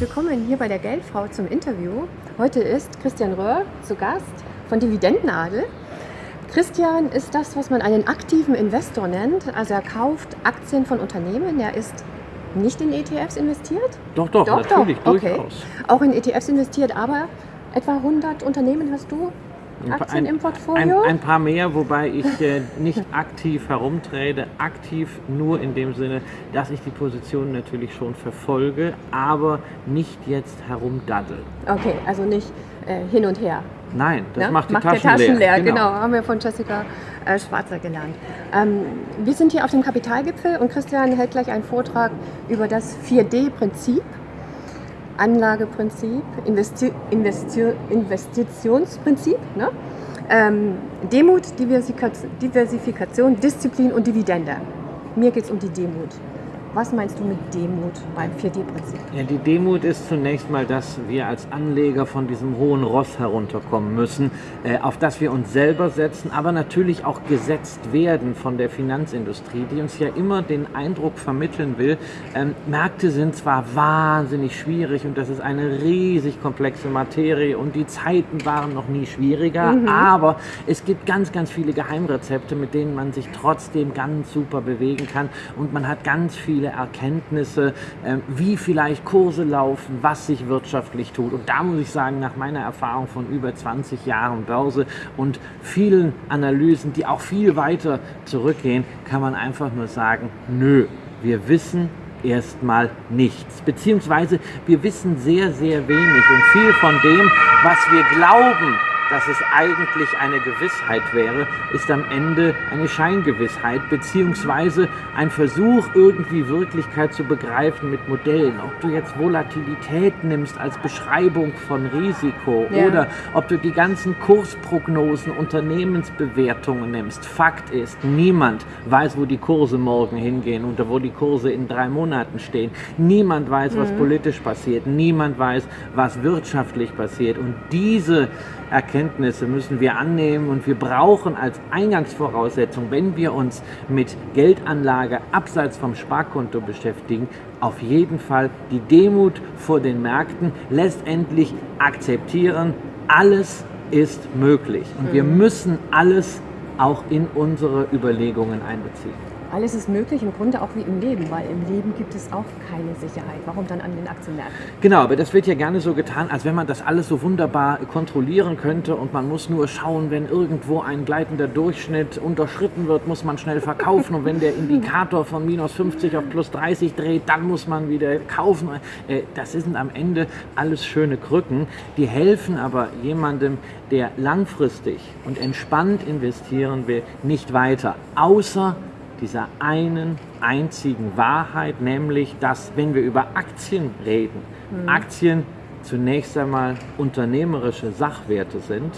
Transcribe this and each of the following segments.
willkommen hier bei der Geldfrau zum Interview. Heute ist Christian Röhr zu Gast von Dividendenadel. Christian ist das, was man einen aktiven Investor nennt. Also er kauft Aktien von Unternehmen. Er ist nicht in ETFs investiert? Doch, doch, doch natürlich, doch. Okay. durchaus. Auch in ETFs investiert, aber etwa 100 Unternehmen hast du Aktien ein, im Portfolio? Ein, ein, paar mehr, wobei ich äh, nicht aktiv herumtrade. Aktiv nur in dem Sinne, dass ich die Position natürlich schon verfolge, aber nicht jetzt herumdaddel. Okay, also nicht äh, hin und her. Nein, das ja? macht die macht Taschen, Taschen leer. leer. Genau. genau. haben wir von Jessica äh, Schwarzer gelernt. Ähm, wir sind hier auf dem Kapitalgipfel und Christian hält gleich einen Vortrag über das 4D-Prinzip. Anlageprinzip, Investi Investi Investitionsprinzip, ne? ähm, Demut, Diversifikation, Disziplin und Dividende. Mir geht es um die Demut. Was meinst du mit Demut beim 4D-Prinzip? Ja, die Demut ist zunächst mal, dass wir als Anleger von diesem hohen Ross herunterkommen müssen, äh, auf das wir uns selber setzen, aber natürlich auch gesetzt werden von der Finanzindustrie, die uns ja immer den Eindruck vermitteln will, ähm, Märkte sind zwar wahnsinnig schwierig und das ist eine riesig komplexe Materie und die Zeiten waren noch nie schwieriger, mhm. aber es gibt ganz, ganz viele Geheimrezepte, mit denen man sich trotzdem ganz super bewegen kann und man hat ganz viel viele Erkenntnisse, ähm, wie vielleicht Kurse laufen, was sich wirtschaftlich tut. Und da muss ich sagen, nach meiner Erfahrung von über 20 Jahren Börse und vielen Analysen, die auch viel weiter zurückgehen, kann man einfach nur sagen, nö, wir wissen erstmal nichts. Beziehungsweise wir wissen sehr, sehr wenig und viel von dem, was wir glauben, dass es eigentlich eine Gewissheit wäre, ist am Ende eine Scheingewissheit, beziehungsweise ein Versuch, irgendwie Wirklichkeit zu begreifen mit Modellen. Ob du jetzt Volatilität nimmst als Beschreibung von Risiko ja. oder ob du die ganzen Kursprognosen, Unternehmensbewertungen nimmst. Fakt ist, niemand weiß, wo die Kurse morgen hingehen oder wo die Kurse in drei Monaten stehen. Niemand weiß, was mhm. politisch passiert. Niemand weiß, was wirtschaftlich passiert. Und diese Erkenntnisse müssen wir annehmen und wir brauchen als Eingangsvoraussetzung, wenn wir uns mit Geldanlage abseits vom Sparkonto beschäftigen, auf jeden Fall die Demut vor den Märkten, letztendlich akzeptieren, alles ist möglich und wir mhm. müssen alles auch in unsere Überlegungen einbeziehen. Alles ist möglich, im Grunde auch wie im Leben, weil im Leben gibt es auch keine Sicherheit. Warum dann an den Aktienmärkten? Genau, aber das wird ja gerne so getan, als wenn man das alles so wunderbar kontrollieren könnte und man muss nur schauen, wenn irgendwo ein gleitender Durchschnitt unterschritten wird, muss man schnell verkaufen und wenn der Indikator von minus 50 auf plus 30 dreht, dann muss man wieder kaufen. Äh, das sind am Ende alles schöne Krücken, die helfen aber jemandem, der langfristig und entspannt investieren will, nicht weiter, außer dieser einen einzigen Wahrheit, nämlich, dass wenn wir über Aktien reden, mhm. Aktien zunächst einmal unternehmerische Sachwerte sind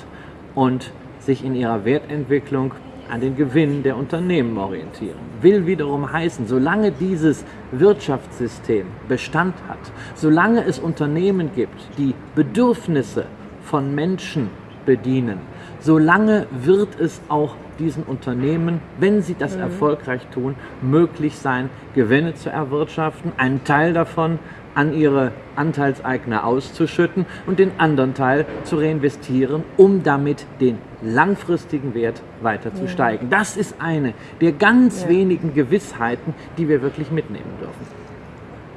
und sich in ihrer Wertentwicklung an den Gewinn der Unternehmen orientieren. Will wiederum heißen, solange dieses Wirtschaftssystem Bestand hat, solange es Unternehmen gibt, die Bedürfnisse von Menschen bedienen, solange wird es auch diesen Unternehmen, wenn sie das mhm. erfolgreich tun, möglich sein, Gewinne zu erwirtschaften, einen Teil davon an ihre Anteilseigner auszuschütten und den anderen Teil zu reinvestieren, um damit den langfristigen Wert weiter zu ja. steigen. Das ist eine der ganz ja. wenigen Gewissheiten, die wir wirklich mitnehmen dürfen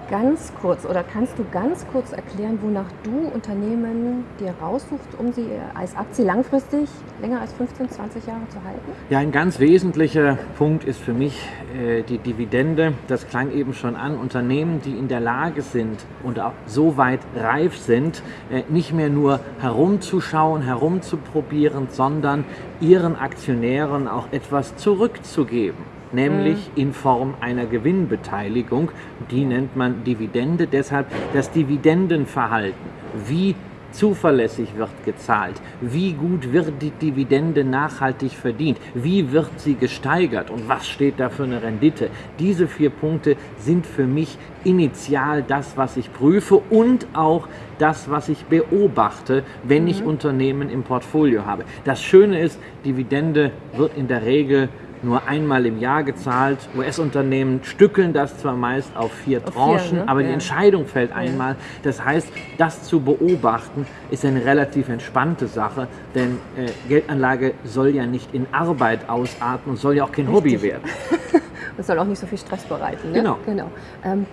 ganz kurz oder kannst du ganz kurz erklären, wonach du Unternehmen dir raussuchst, um sie als Aktie langfristig länger als 15, 20 Jahre zu halten? Ja, ein ganz wesentlicher Punkt ist für mich äh, die Dividende. Das klang eben schon an. Unternehmen, die in der Lage sind und auch so weit reif sind, äh, nicht mehr nur herumzuschauen, herumzuprobieren, sondern ihren Aktionären auch etwas zurückzugeben nämlich mhm. in Form einer Gewinnbeteiligung. Die nennt man Dividende. Deshalb das Dividendenverhalten. Wie zuverlässig wird gezahlt, wie gut wird die Dividende nachhaltig verdient, wie wird sie gesteigert und was steht da für eine Rendite. Diese vier Punkte sind für mich initial das, was ich prüfe und auch das, was ich beobachte, wenn mhm. ich Unternehmen im Portfolio habe. Das Schöne ist, Dividende wird in der Regel nur einmal im Jahr gezahlt. US-Unternehmen stückeln das zwar meist auf vier Auf Tranchen, vier, ne? aber die Ja. Entscheidung fällt einmal. Das heißt, das zu beobachten ist eine relativ entspannte Sache, denn äh, Geldanlage soll ja nicht in Arbeit ausarten und soll ja auch kein Hobby Richtig. werden. Das soll auch nicht so viel Stress bereiten. Ne? Genau. genau. Ähm,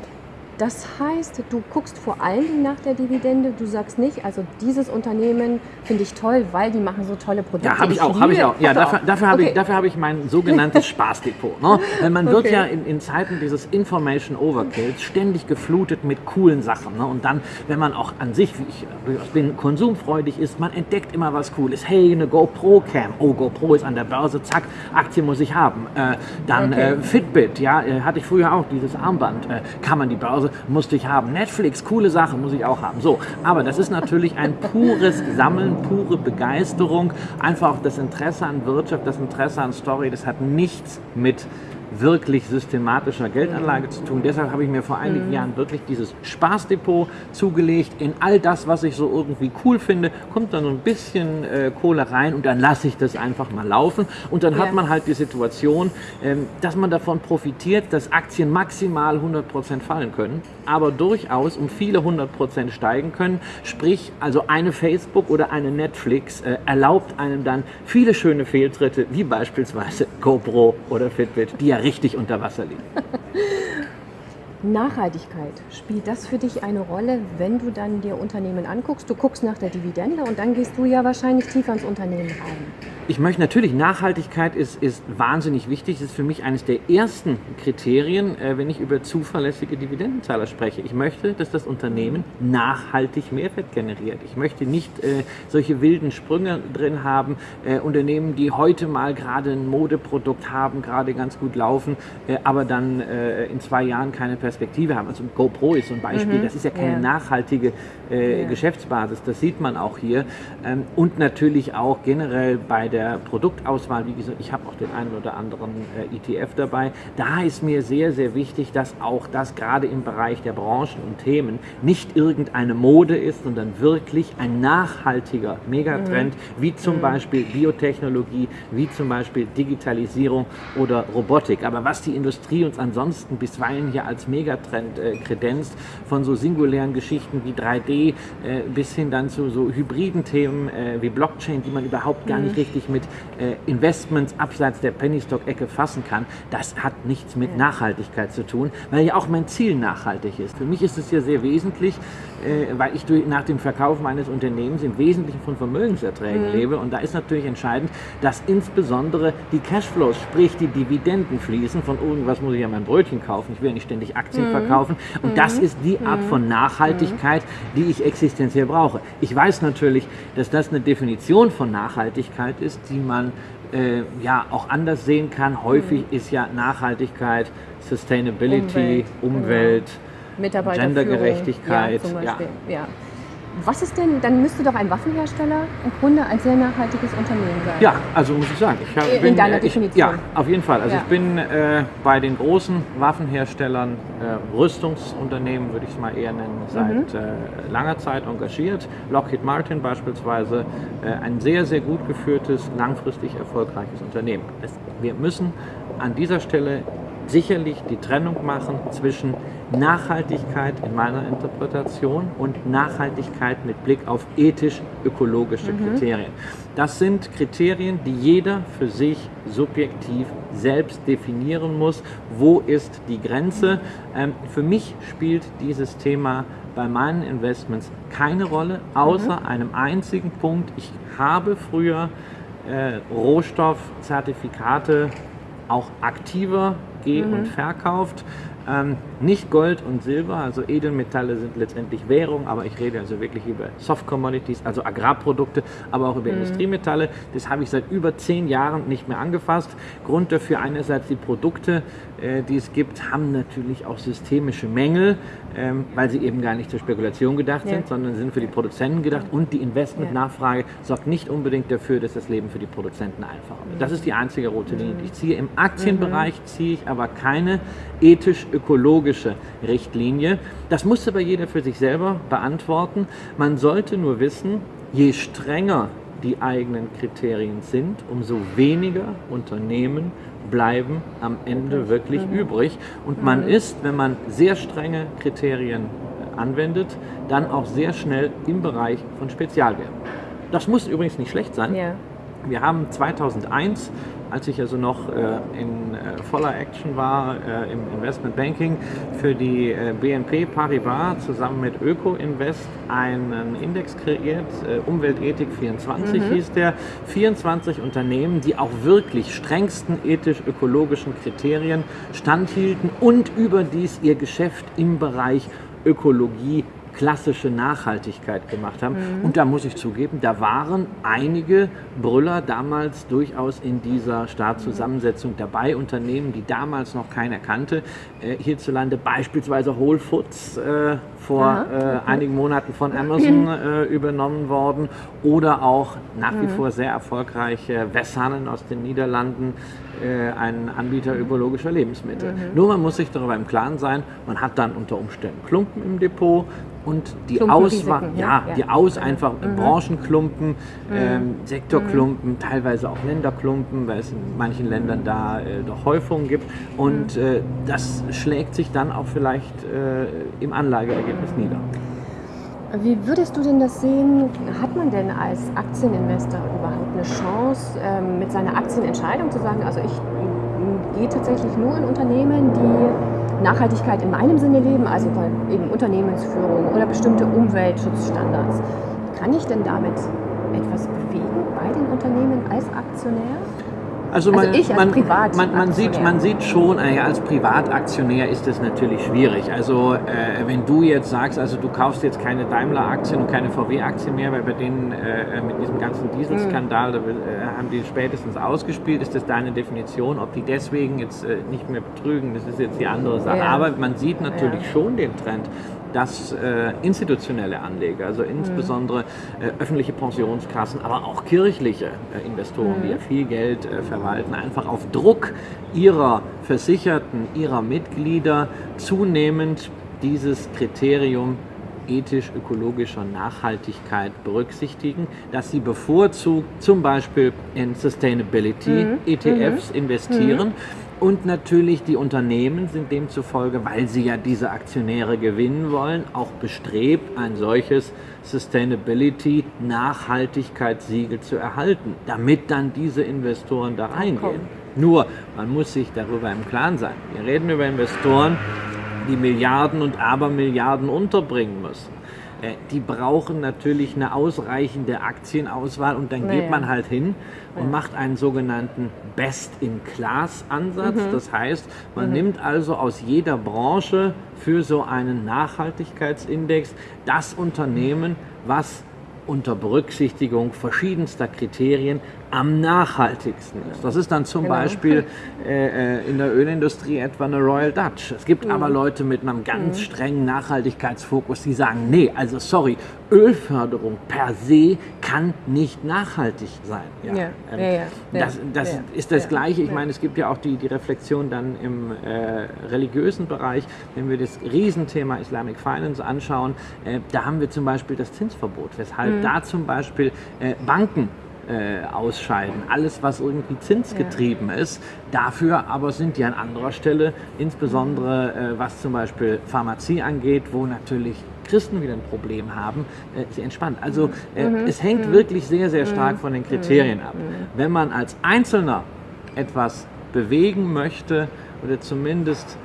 das heißt, du guckst vor allen Dingen nach der Dividende. Du sagst nicht, also dieses Unternehmen finde ich toll, weil die machen so tolle Produkte. Ja, habe ich auch, habe ich auch. Ja, dafür, dafür habe Okay. ich, dafür habe ich mein sogenanntes Spaßdepot. Ne? Weil man wird Okay. ja in, in Zeiten dieses Information Overkills ständig geflutet mit coolen Sachen. Ne? Und dann, wenn man auch an sich, wie ich bin, konsumfreudig ist, man entdeckt immer was Cooles. Hey, eine GoPro Cam. Oh, GoPro ist an der Börse. Zack, Aktie muss ich haben. Äh, dann Okay. äh, Fitbit, ja, äh, hatte ich früher auch dieses Armband. Äh, kann man die Börse, musste ich haben. Netflix, coole Sache, muss ich auch haben. So, aber das ist natürlich ein pures Sammeln, pure Begeisterung. Einfach auch das Interesse an Wirtschaft, das Interesse an Story, das hat nichts mit wirklich systematischer Geldanlage zu tun. Deshalb habe ich mir vor einigen Jahren wirklich dieses Spaßdepot zugelegt. In all das, was ich so irgendwie cool finde, kommt dann so ein bisschen äh, Kohle rein und dann lasse ich das einfach mal laufen. Und dann Ja. hat man halt die Situation, ähm, dass man davon profitiert, dass Aktien maximal 100% fallen können, aber durchaus um viele 100% steigen können. Sprich, also eine Facebook oder eine Netflix äh, erlaubt einem dann viele schöne Fehltritte, wie beispielsweise GoPro oder Fitbit, die ja richtig unter Wasser liegen. Nachhaltigkeit, spielt das für dich eine Rolle, wenn du dann dir Unternehmen anguckst? Du guckst nach der Dividende und dann gehst du ja wahrscheinlich tiefer ins Unternehmen rein. Ich möchte natürlich, Nachhaltigkeit ist, ist wahnsinnig wichtig. Das ist für mich eines der ersten Kriterien, äh, wenn ich über zuverlässige Dividendenzahler spreche. Ich möchte, dass das Unternehmen nachhaltig Mehrwert generiert. Ich möchte nicht äh, solche wilden Sprünge drin haben. Äh, Unternehmen, die heute mal gerade ein Modeprodukt haben, gerade ganz gut laufen, äh, aber dann äh, in zwei Jahren keine Perspektive haben. Also GoPro ist so ein Beispiel. Das ist ja keine Ja. nachhaltige äh, Ja. Geschäftsbasis. Das sieht man auch hier. Ähm, und natürlich auch generell bei der Produktauswahl. Wie gesagt, ich habe auch den einen oder anderen äh, ETF dabei. Da ist mir sehr, sehr wichtig, dass auch das gerade im Bereich der Branchen und Themen nicht irgendeine Mode ist, sondern wirklich ein nachhaltiger Megatrend, wie zum Beispiel Biotechnologie, wie zum Beispiel Digitalisierung oder Robotik. Aber was die Industrie uns ansonsten bisweilen hier als Megatrend äh, kredenzt, von so singulären Geschichten wie 3D äh, bis hin dann zu so hybriden Themen äh, wie Blockchain, die man überhaupt gar nicht richtig mit äh, Investments abseits der Penny-Stock-Ecke fassen kann, das hat nichts mit Nachhaltigkeit zu tun, weil ja auch mein Ziel nachhaltig ist. Für mich ist es ja sehr wesentlich, weil ich nach dem Verkauf meines Unternehmens im Wesentlichen von Vermögenserträgen lebe. Und da ist natürlich entscheidend, dass insbesondere die Cashflows, sprich die Dividenden fließen, von irgendwas muss ich ja mein Brötchen kaufen, ich will ja nicht ständig Aktien verkaufen. Und das ist die Art von Nachhaltigkeit, die ich existenziell brauche. Ich weiß natürlich, dass das eine Definition von Nachhaltigkeit ist, die man äh, ja auch anders sehen kann. Häufig ist ja Nachhaltigkeit, Sustainability, Umwelt, Umwelt, Mitarbeiterführung. Gendergerechtigkeit, Ja, zum ja. Beispiel. Ja. Was ist denn, dann müsste doch ein Waffenhersteller im Grunde ein sehr nachhaltiges Unternehmen sein. Ja, also muss ich sagen, ich hab, In bin, deiner äh, ich, Definition. Ja, auf jeden Fall. Also Ja. ich bin äh, bei den großen Waffenherstellern, äh, Rüstungsunternehmen würde ich es mal eher nennen, Mhm. seit äh, langer Zeit engagiert. Lockheed Martin beispielsweise, äh, ein sehr, sehr gut geführtes, langfristig erfolgreiches Unternehmen. Es, wir müssen an dieser Stelle sicherlich die Trennung machen zwischen Nachhaltigkeit in meiner Interpretation und Nachhaltigkeit mit Blick auf ethisch-ökologische Kriterien. Das sind Kriterien, die jeder für sich subjektiv selbst definieren muss. Wo ist die Grenze? Ähm, für mich spielt dieses Thema bei meinen Investments keine Rolle, außer einem einzigen Punkt. Ich habe früher äh, Rohstoffzertifikate auch aktiver ge- und verkauft. Ähm, nicht Gold und Silber, also Edelmetalle sind letztendlich Währung, aber ich rede also wirklich über Soft Commodities, also Agrarprodukte, aber auch über Industriemetalle. Das habe ich seit über zehn Jahren nicht mehr angefasst. Grund dafür einerseits die Produkte, die es gibt, haben natürlich auch systemische Mängel, ähm, weil sie eben gar nicht zur Spekulation gedacht Ja. sind, sondern sind für die Produzenten gedacht und die Investmentnachfrage sorgt nicht unbedingt dafür, dass das Leben für die Produzenten einfacher wird. Das ist die einzige rote Linie, die ich ziehe. Im Aktienbereich ziehe ich aber keine ethisch-ökologische Richtlinie. Das muss aber jeder für sich selber beantworten. Man sollte nur wissen, je strenger die eigenen Kriterien sind, umso weniger Unternehmen bleiben am Ende wirklich mhm. übrig. Und man mhm. ist, wenn man sehr strenge Kriterien anwendet, dann auch sehr schnell im Bereich von Spezialwerten. Das muss übrigens nicht schlecht sein. Ja. Wir haben 2001 als ich also noch äh, in äh, voller Action war äh, im Investment Banking, für die BNP Paribas zusammen mit Öko-Invest einen Index kreiert, Umweltethik 24 mhm. hieß der. 24 Unternehmen, die auch wirklich strengsten ethisch-ökologischen Kriterien standhielten und überdies ihr Geschäft im Bereich Ökologie klassische Nachhaltigkeit gemacht haben. Mhm. Und da muss ich zugeben, da waren einige Brüller damals durchaus in dieser Startzusammensetzung dabei. Unternehmen, die damals noch keiner kannte. Äh, hierzulande beispielsweise Whole Foods, äh, vor äh, einigen Monaten von Amazon äh, übernommen worden. Oder auch nach wie mhm. vor sehr erfolgreich äh, Wessanen aus den Niederlanden, äh, ein Anbieter ökologischer Lebensmittel. Mhm. Nur man muss sich darüber im Klaren sein, man hat dann unter Umständen Klumpen im Depot, und die Auswahl, ja, ja, die Aus einfach mhm. Branchenklumpen, mhm. Ähm, Sektorklumpen, mhm. teilweise auch Länderklumpen, weil es in manchen Ländern da äh, doch Häufungen gibt. Und mhm. äh, das schlägt sich dann auch vielleicht äh, im Anlageergebnis nieder. Wie würdest du denn das sehen? Hat man denn als Aktieninvestor überhaupt eine Chance, ähm, mit seiner Aktienentscheidung zu sagen, also ich gehe tatsächlich nur in Unternehmen, die Nachhaltigkeit in meinem Sinne leben, also eben Unternehmensführung oder bestimmte Umweltschutzstandards. Kann ich denn damit etwas bewegen bei den Unternehmen als Aktionär? Also, man, also ich als man, Privat man, man, sieht, man sieht schon, äh, als Privataktionär ist das natürlich schwierig. Also äh, wenn du jetzt sagst, also du kaufst jetzt keine Daimler-Aktien und keine VW-Aktien mehr, weil bei denen äh, mit diesem ganzen Dieselskandal, mhm. äh, haben die spätestens ausgespielt, ist das deine Definition. Ob die deswegen jetzt äh, nicht mehr betrügen, das ist jetzt die andere Sache. Ja. Aber man sieht natürlich ja. schon den Trend, dass äh, institutionelle Anleger, also insbesondere äh, öffentliche Pensionskassen, aber auch kirchliche äh, Investoren, mhm. die ja viel Geld äh, verwalten, einfach auf Druck ihrer Versicherten, ihrer Mitglieder zunehmend dieses Kriterium ethisch-ökologischer Nachhaltigkeit berücksichtigen, dass sie bevorzugt zum Beispiel in Sustainability mhm. ETFs mhm. investieren. Mhm und natürlich die Unternehmen sind demzufolge, weil sie ja diese Aktionäre gewinnen wollen, auch bestrebt, ein solches Sustainability Nachhaltigkeitssiegel zu erhalten, damit dann diese Investoren da reingehen. Nur, man muss sich darüber im Klaren sein. Wir reden über Investoren, die Milliarden und Abermilliarden unterbringen müssen. Äh, die brauchen natürlich eine ausreichende Aktienauswahl und dann naja. geht man halt hin und ja. macht einen sogenannten Best-in-Class-Ansatz. Mhm. Das heißt, man mhm. nimmt also aus jeder Branche für so einen Nachhaltigkeitsindex das Unternehmen, was unter Berücksichtigung verschiedenster Kriterien am nachhaltigsten ist. Das ist dann zum genau. Beispiel äh, äh, in der Ölindustrie etwa eine Royal Dutch. Es gibt mhm. aber Leute mit einem ganz mhm. strengen Nachhaltigkeitsfokus, die sagen, nee, also sorry, Ölförderung per se kann nicht nachhaltig sein. Ja. Ja. Ähm, ja, das, das ist das Gleiche. Ich meine, es gibt ja auch die, die Reflexion dann im äh, religiösen Bereich, wenn wir das Riesenthema Islamic Finance anschauen, äh, da haben wir zum Beispiel das Zinsverbot, weshalb mhm. da zum Beispiel äh, Banken äh, ausscheiden. Alles, was irgendwie zinsgetrieben ja. ist. Dafür aber sind die an anderer Stelle, insbesondere äh, was zum Beispiel Pharmazie angeht, wo natürlich Christen wieder ein Problem haben, äh, sehr entspannt. Also äh, mhm. es hängt mhm. wirklich sehr, sehr stark mhm. von den Kriterien ab. Mhm. Wenn man als Einzelner etwas bewegen möchte oder zumindest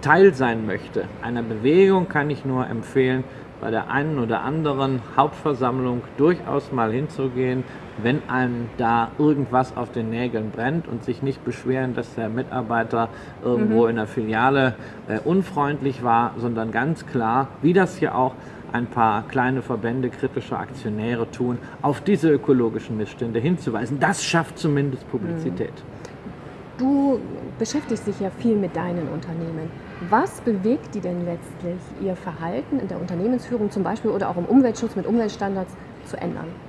Teil sein möchte einer Bewegung, kann ich nur empfehlen, bei der einen oder anderen Hauptversammlung durchaus mal hinzugehen, wenn einem da irgendwas auf den Nägeln brennt und sich nicht beschweren, dass der Mitarbeiter irgendwo mhm. in der Filiale äh, unfreundlich war, sondern ganz klar, wie das hier auch ein paar kleine Verbände kritischer Aktionäre tun, auf diese ökologischen Missstände hinzuweisen. Das schafft zumindest Publizität. Du beschäftigst dich ja viel mit deinen Unternehmen. Was bewegt die denn letztlich, ihr Verhalten in der Unternehmensführung zum Beispiel oder auch im Umweltschutz mit Umweltstandards zu ändern?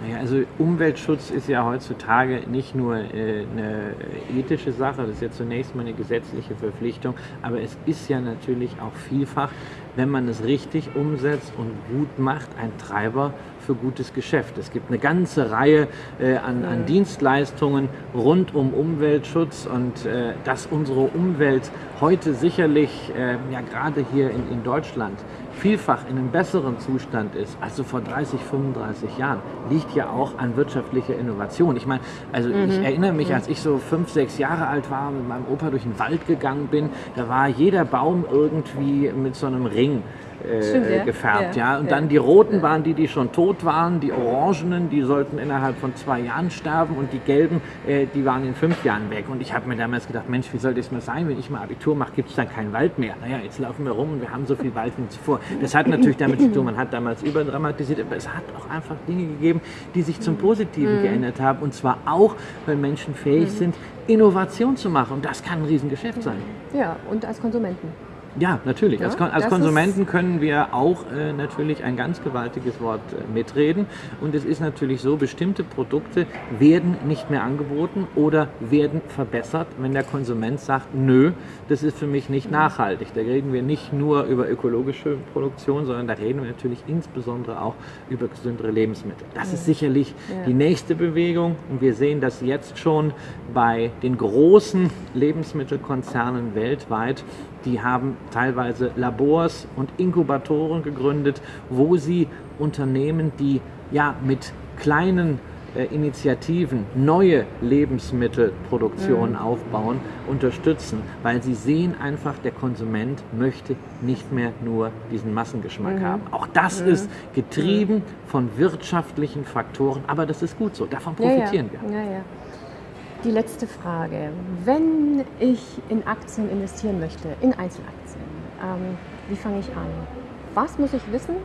Naja, also Umweltschutz ist ja heutzutage nicht nur äh, eine ethische Sache, das ist ja zunächst mal eine gesetzliche Verpflichtung, aber es ist ja natürlich auch vielfach, wenn man es richtig umsetzt und gut macht, ein Treiber für gutes Geschäft. Es gibt eine ganze Reihe äh, an, an, Dienstleistungen rund um Umweltschutz und äh, dass unsere Umwelt heute sicherlich, äh, ja gerade hier in, in Deutschland, vielfach in einem besseren Zustand ist als so vor 30, 35 Jahren, liegt ja auch an wirtschaftlicher Innovation. Ich meine, also mhm. ich erinnere mich, als ich so fünf, sechs Jahre alt war, mit meinem Opa durch den Wald gegangen bin, da war jeder Baum irgendwie mit so einem Ring äh, Stimmt, ja. gefärbt. Ja. ja. Und ja. dann die roten waren die, die schon tot waren, die orangenen, die sollten innerhalb von zwei Jahren sterben und die gelben, äh, die waren in fünf Jahren weg. Und ich habe mir damals gedacht, Mensch, wie soll das mal sein, wenn ich mal Abitur mache, gibt es dann keinen Wald mehr. Naja, jetzt laufen wir rum und wir haben so viel Wald wie zuvor. Das hat natürlich damit zu tun, man hat damals überdramatisiert, aber es hat auch einfach Dinge gegeben, die sich zum Positiven mhm. geändert haben. Und zwar auch, weil Menschen fähig mhm. sind, Innovation zu machen. Und das kann ein Riesengeschäft sein. Ja, und als Konsumenten. Ja, natürlich. Ja, als, als Konsumenten können wir auch äh, natürlich ein ganz gewaltiges Wort äh, mitreden. Und es ist natürlich so, bestimmte Produkte werden nicht mehr angeboten oder werden verbessert, wenn der Konsument sagt, nö, das ist für mich nicht nachhaltig. Da reden wir nicht nur über ökologische Produktion, sondern da reden wir natürlich insbesondere auch über gesündere Lebensmittel. Das ist sicherlich ja. die nächste Bewegung. Und wir sehen das jetzt schon bei den großen Lebensmittelkonzernen weltweit, die haben teilweise Labors und Inkubatoren gegründet, wo sie Unternehmen, die ja mit kleinen äh, Initiativen neue Lebensmittelproduktionen mhm. aufbauen, unterstützen, weil sie sehen einfach, der Konsument möchte nicht mehr nur diesen Massengeschmack mhm. haben. Auch das mhm. ist getrieben von wirtschaftlichen Faktoren, aber das ist gut so, davon profitieren ja, ja. wir. Ja, die letzte Frage. Wenn ich in Aktien investieren möchte, in Einzelaktien, ähm, wie fange ich an? Was muss ich wissen,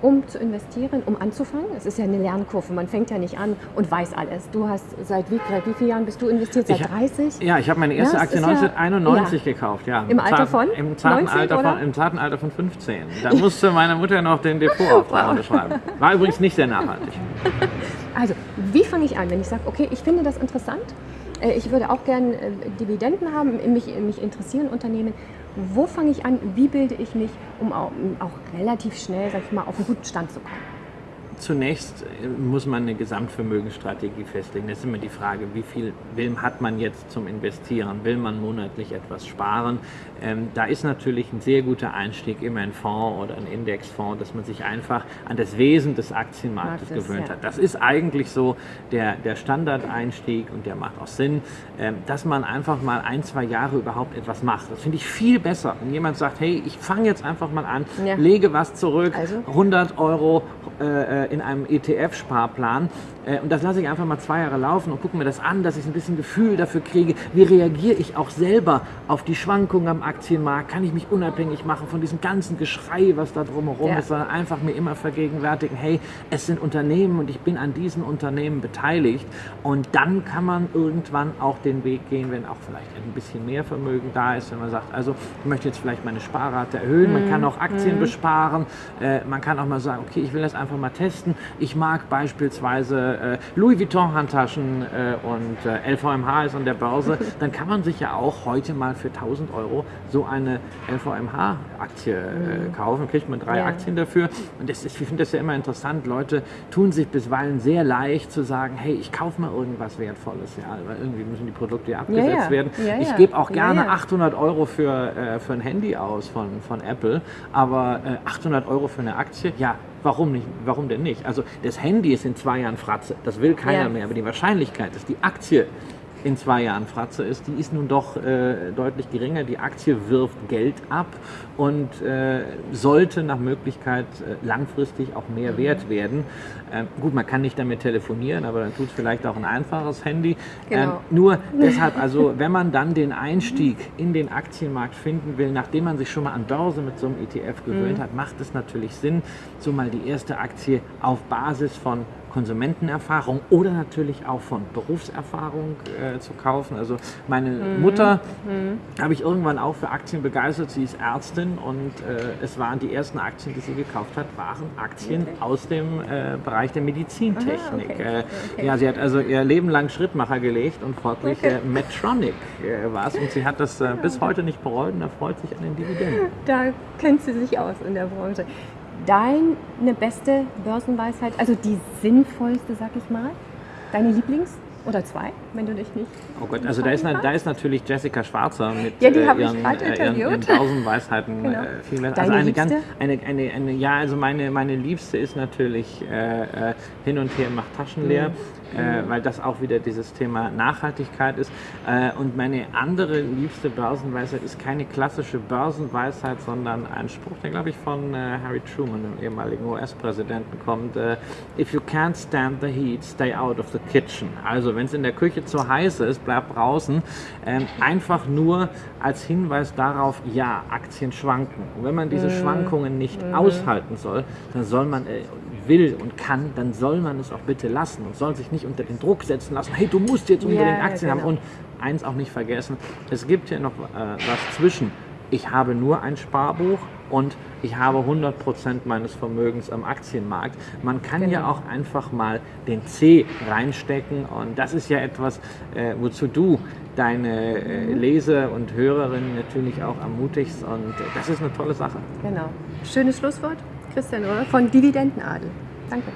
um zu investieren, um anzufangen? Es ist ja eine Lernkurve, man fängt ja nicht an und weiß alles. Du hast seit wie, wie vielen Jahren bist du investiert? Seit ich, 30? Ja, ich habe meine erste ja, Aktie 1991 ja, gekauft, ja. Im Alter von? Im zarten, Alter von, Im zarten Alter von 15. Da musste meine Mutter noch den Depotauftrag unterschreiben. War übrigens nicht sehr nachhaltig. Also, wie fange ich an, wenn ich sage, okay, ich finde das interessant, äh, ich würde auch gerne äh, Dividenden haben, mich, mich interessieren Unternehmen. Wo fange ich an? Wie bilde ich mich, um auch, relativ schnell, sag ich mal, auf einen guten Stand zu kommen? Zunächst äh, muss man eine Gesamtvermögensstrategie festlegen. Das ist immer die Frage, wie viel will, hat man jetzt zum Investieren? Will man monatlich etwas sparen? Ähm, da ist natürlich ein sehr guter Einstieg immer ein Fonds oder ein Indexfonds, dass man sich einfach an das Wesen des Aktienmarktes Marktes, gewöhnt ja. hat. Das ist eigentlich so der, der Standardeinstieg und der macht auch Sinn, ähm, dass man einfach mal ein, zwei Jahre überhaupt etwas macht. Das finde ich viel besser, wenn jemand sagt, hey, ich fange jetzt einfach mal an, ja. lege was zurück, also? 100 Euro äh, in einem ETF-Sparplan äh, und das lasse ich einfach mal zwei Jahre laufen und gucke mir das an, dass ich ein bisschen Gefühl dafür kriege, wie reagiere ich auch selber auf die Schwankungen am Aktienmarkt, kann ich mich unabhängig machen von diesem ganzen Geschrei, was da drumherum ja. ist, sondern einfach mir immer vergegenwärtigen, hey, es sind Unternehmen und ich bin an diesen Unternehmen beteiligt. Und dann kann man irgendwann auch den Weg gehen, wenn auch vielleicht ein bisschen mehr Vermögen da ist, wenn man sagt, also ich möchte jetzt vielleicht meine Sparrate erhöhen, mhm. man kann auch Aktien mhm. besparen, äh, man kann auch mal sagen, okay, ich will das einfach mal testen, ich mag beispielsweise äh, Louis Vuitton Handtaschen äh, und äh, LVMH ist an der Börse, dann kann man sich ja auch heute mal für 1000 Euro so eine LVMH-Aktie äh, mhm. kaufen, kriegt man drei ja. Aktien dafür. Und das ist, ich finde das ja immer interessant, Leute tun sich bisweilen sehr leicht zu sagen, hey, ich kaufe mal irgendwas Wertvolles, ja, weil irgendwie müssen die Produkte ja abgesetzt ja, ja. werden. ich gebe auch gerne 800 Euro für, äh, für ein Handy aus von, von Apple, aber 800 äh, Euro für eine Aktie, ja, Warum nicht? Warum denn nicht? Also das Handy ist in zwei Jahren Fratze. Das will keiner ja. mehr. Aber die Wahrscheinlichkeit, dass die Aktie in zwei Jahren Fratze ist, die ist nun doch äh, deutlich geringer. Die Aktie wirft Geld ab und äh, sollte nach Möglichkeit äh, langfristig auch mehr mhm. wert werden. Ähm, gut, man kann nicht damit telefonieren, aber dann tut es vielleicht auch ein einfaches Handy. Genau. Ähm, nur deshalb, also wenn man dann den Einstieg in den Aktienmarkt finden will, nachdem man sich schon mal an Börse mit so einem ETF gewöhnt mhm. hat, macht es natürlich Sinn, so mal die erste Aktie auf Basis von Konsumentenerfahrung oder natürlich auch von Berufserfahrung äh, zu kaufen. Also meine mhm. Mutter mhm. habe ich irgendwann auch für Aktien begeistert. Sie ist Ärztin und äh, es waren die ersten Aktien, die sie gekauft hat, waren Aktien okay. aus dem äh, Bereich der Medizintechnik. Aha, okay. Äh, okay. Ja, sie hat also ihr Leben lang Schrittmacher gelegt und folglich äh, Medtronic äh, war es und sie hat das bis heute nicht bereut und erfreut sich an den Dividenden. Da kennt sie sich aus in der Branche. Deine beste Börsenweisheit, also die sinnvollste, sag ich mal? Deine Lieblings? Oder zwei, wenn du dich nicht. Oh Gott, also da ist, da ist natürlich Jessica Schwarzer mit ja, die äh, habe ihren, ich gerade äh, ihren, ihren interviewt. tausend Weisheiten. Genau. Äh, also eine ganz, eine, eine, eine, ja, also meine, meine Liebste ist natürlich äh, äh, hin und her macht Taschen leer, Mhm. äh, weil das auch wieder dieses Thema Nachhaltigkeit ist. Und meine andere liebste Börsenweisheit ist keine klassische Börsenweisheit, sondern ein Spruch, der glaube ich von Harry Truman, dem ehemaligen US-Präsidenten, kommt. If you can't stand the heat, stay out of the kitchen. Also wenn es in der Küche zu heiß ist, bleib draußen. Ähm, einfach nur als Hinweis darauf, ja, Aktien schwanken. Und wenn man diese Schwankungen nicht aushalten soll, dann soll man äh, will und kann, dann soll man es auch bitte lassen und soll sich nicht unter den Druck setzen lassen, hey, du musst jetzt unbedingt Ja, Aktien genau. haben. Und eins auch nicht vergessen, es gibt hier noch äh, was zwischen. Ich habe nur ein Sparbuch und ich habe 100% meines Vermögens am Aktienmarkt. Man kann ja Genau. auch einfach mal den C reinstecken und das ist ja etwas, äh, wozu du deine äh, Leser und Hörerinnen natürlich auch ermutigst und äh, das ist eine tolle Sache. Genau. Schönes Schlusswort, Christian Röhr von Dividendenadel. Danke.